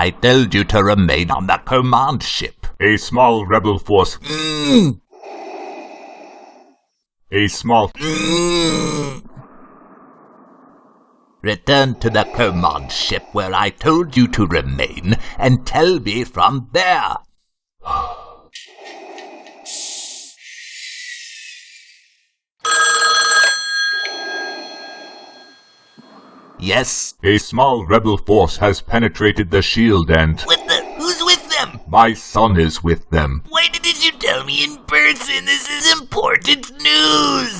I told you to remain on the command ship. A small rebel force. Mm. A small. Mm. Return to the command ship where I told you to remain and tell me from there. Yes? A small rebel force has penetrated the shield and. With the. Who's with them? My son is with them. Why didn't you tell me in person? This is important news!